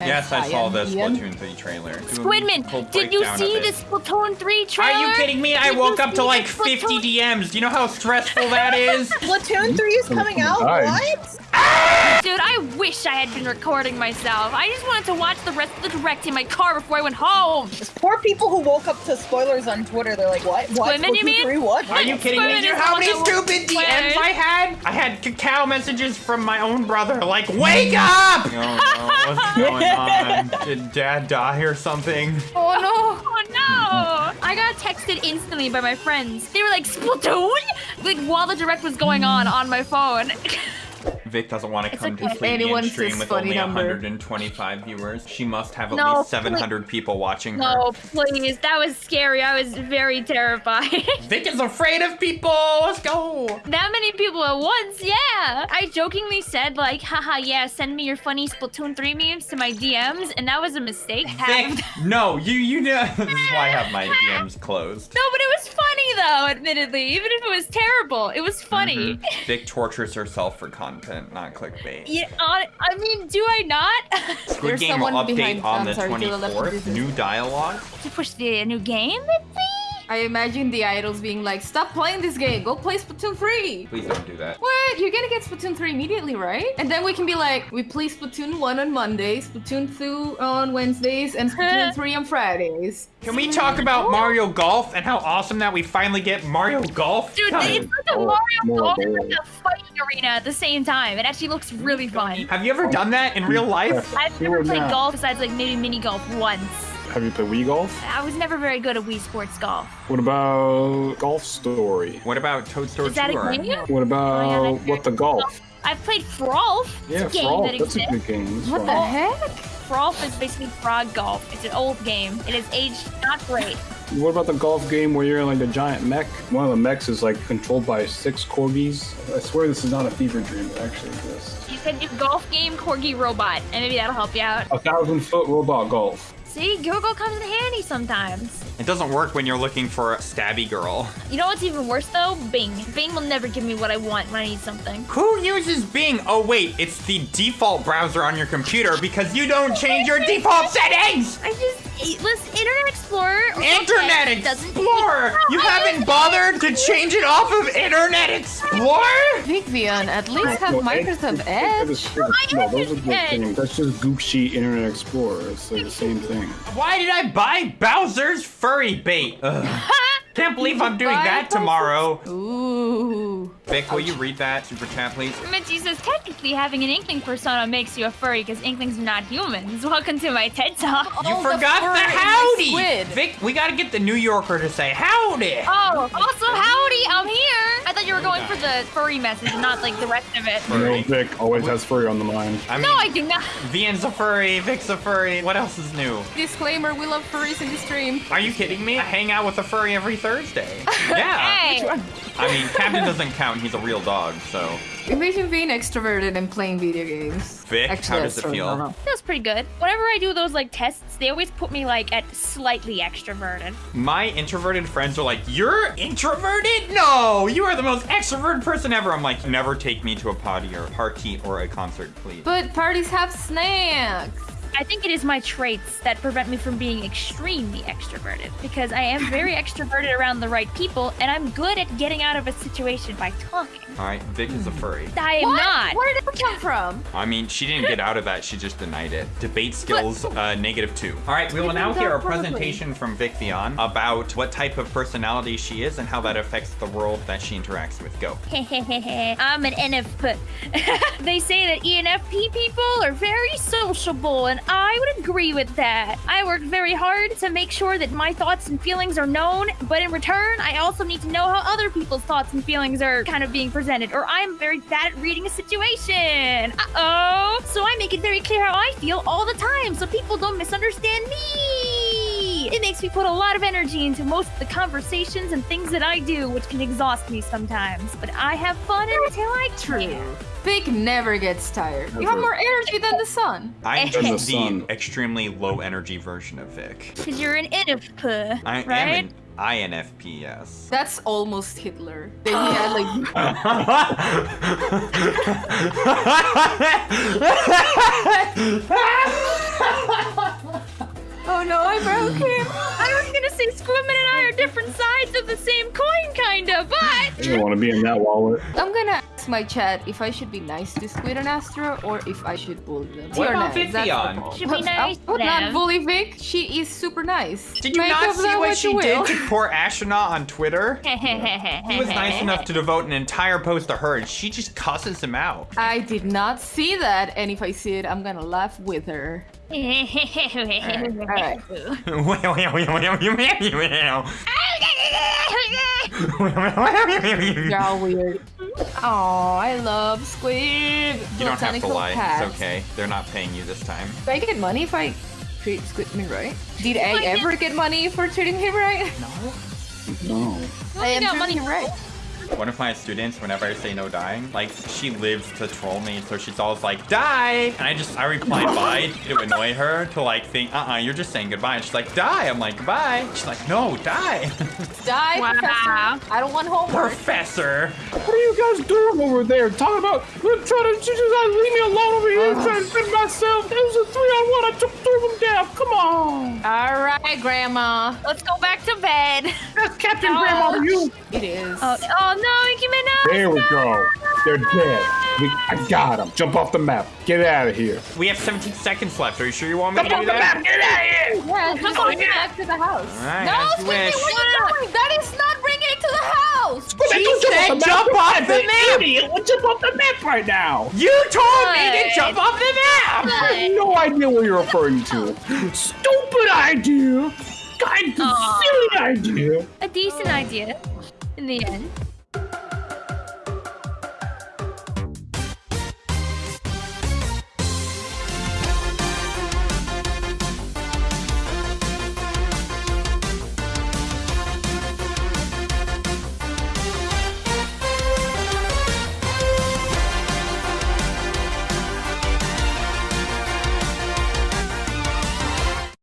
Yes, I saw the Ian. Splatoon 3 trailer. Squidman, did you see it. the Splatoon 3 trailer? Are you kidding me? I Did woke up to like 50 DMs. Do you know how stressful that is? Splatoon 3 is coming out? What? Dude, I wish I had been recording myself. I just wanted to watch the rest of the direct in my car before I went home. Poor people who woke up to spoilers on Twitter. They're like, what? What? Women, you mean? 3? What? Are you kidding me? Do you know how many stupid will- DMs I had? I had Kakao messages from my own brother, like, wake up! Oh no, what's going on? Did dad die or something? Oh no! Oh no! I got texted instantly by my friends. They were like, Splatoon? Like while the direct was going on on my phone. Vic doesn't want to It's come okay. to and stream with only number. 125 viewers. She must have at No, least 700 people watching her. no, please. That was scary. I was very terrified. Vic is afraid of people. Let's go. that many people at once, yeah. I jokingly said like, haha, yeah, send me your funny Splatoon 3 memes to my DMs, and that was a mistake. Vic, no, you you know. this is why I have my DMs closed. No, but it was funny though, admittedly. Even if it was terrible, it was funny. Mhm. Vic tortures herself for content, not clickbait. Yeah, I mean, do I not? Squid There's Game someone update behind- on I'm the sorry, to the left of 24th. New dialogue. to push the new game, maybe? I imagine the idols being like, stop playing this game, go play Splatoon 3. Please don't do that. What? You're gonna get Splatoon 3 immediately, right? And then we can be like, we play Splatoon 1 on Mondays, Splatoon 2 on Wednesdays, and Splatoon 3 on Fridays. Can we talk about Mario Golf and how awesome that we finally get Mario Golf? Dude, God. it's like a Mario more Golf and gold. like a fighting arena at the same time. It actually looks really fun. Have you ever done that in real life? I've never played golf besides like maybe mini golf once. Have you played Wii Golf? I was never very good at Wii Sports Golf. What about Golf Story? What about Toadstool Is that a game? What about Oh, yeah, What the Golf? I've played Frolf. Yeah, it's a game Frolf. that That's a good game. It's What the heck? Frolf is basically frog golf. It's an old game. It is aged not great. What about the golf game where you're in like the giant mech? One of the mechs is like controlled by six corgis. I swear this is not a fever dream. It actually exists. You said you golf game corgi robot, and maybe that'll help you out. A thousand foot robot golf. See, Google comes in handy sometimes. It doesn't work when you're looking for a stabby girl. You know what's even worse though? Bing. Bing will never give me what I want when I need something. Who uses Bing? Oh wait, it's the default browser on your computer because you don't change your default settings! I just listen, Internet Explorer. Internet Edge doesn't- Explorer! You haven't bothered to change it off of Internet Explorer? Vivian, at least have No, Microsoft Edge- Edge. No, those are good Edge. That's just Goop Sheet Internet Explorer. It's like the same thing. Why did I buy Bowser's furry bait? Ugh. Can't believe I'm doing that tomorrow. Ooh. Vic, will you read that super chat, please? Mitzi says technically having an Inkling persona makes you a furry because Inklings are not humans. Welcome to my TED Talk. You Oh, the forgot the, fur is a howdy! Vic, we gotta get the New Yorker to say howdy! Oh, also howdy, I'm here. I thought you were going for the furry message, not like the rest of it. You know, Vic always has furry on the mind. I mean, No, I do not. Vian's a furry, Vic's a furry. What else is new? Disclaimer, we love furries in the stream. Are you kidding me? I hang out with a furry every Thursday. Yeah. Hey. I mean, Captain doesn't count. He's a real dog, so. Imagine being extroverted and playing video games. Vic, how does it feel? I don't know. Feels pretty good. Whenever I do those like tests, they always put me like at slightly extroverted. My introverted friends are like, You're introverted? No, you are the most extroverted person ever. I'm like, Never take me to a party or a party or a concert, please. But parties have snacks. I think it is my traits that prevent me from being extremely extroverted because I am very extroverted around the right people and I'm good at getting out of a situation by talking. All right, Vic is a furry. I am What? not. Where did that come from? I mean, she didn't get out of that. She just denied it. Debate skills, uh, negative two. All right, we will now hear a presentation from Vic Vian about what type of personality she is and how that affects the world that she interacts with. Go. I'm an ENFP. they say that ENFP people are very sociable, and I would agree with that. I work very hard to make sure that my thoughts and feelings are known, but in return, I also need to know how other people's thoughts and feelings are kind of being presented, or I'm very bad at reading a situation. Uh oh. So I make it very clear how I feel all the time so people don't misunderstand me. It makes me put a lot of energy into most of the conversations and things that I do, which can exhaust me sometimes. But I have fun until I can. Vic never gets tired. You have more energy than the sun. I'm Than the just the sun. extremely low energy version of Vic. Because you're an ENFP, I right? am an INFP, yes. That's almost Hitler. Then he had like oh, same I don't want to be in that wallet. I'm gonna ask my chat if I should be nice to Squid and Astro or if I should bully them. What You're about nice, that's Vivian? Should be nice I would to not bully Vic. She is super nice. Did you Make not see that what you she will. did to poor astronaut on Twitter? He was nice enough to devote an entire post to her, and she just cusses him out. I did not see that, and if I see it, I'm gonna laugh with her. Alright. You're all weird. Oh, I love Squid. You don't have to lie. paths. It's okay. They're not paying you this time. Do I get money if I treat Squid me right? Did I ever get money for treating him right? No. No. I am got treating money him right. One of my students, whenever I say no dying, like she lives to troll me, so she's always like, die! And I just, I reply bye to annoy her to like think, uh-uh, you're just saying goodbye. And she's like, die! I'm like, goodbye. She's like, no, die! Die, Wow. professor. I don't want homework. Professor! What are you guys doing over there? Talking about we're trying to you just gotta leave me alone over here trying to fit myself. It was a three on one. I took three of them down. Come on. All right, Grandma. Let's go back to bed. That's Captain No. Grandma to you. It is. Oh, oh no, Nicki Minaj! There we go. They're dead. We, I got them. Jump off the map. Get out of here. We have 17 seconds left. Are you sure you want me to Jump off the map. Get out of here. Yeah, just bring it back to the house. Alright, no, as you Squidgy, wish. what are you doing? That is not bringing it to the house. She said jump off the map. Idiot. Well, jump off the map right now. You told me to jump off the map! I have no idea what you're referring to. Stupid idea. God, Aw. silly idea. A decent idea in the end.